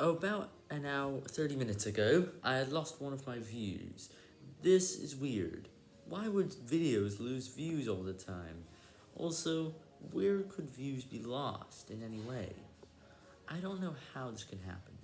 Oh, about an hour, 30 minutes ago, I had lost one of my views. This is weird. Why would videos lose views all the time? Also, where could views be lost in any way? I don't know how this can happen.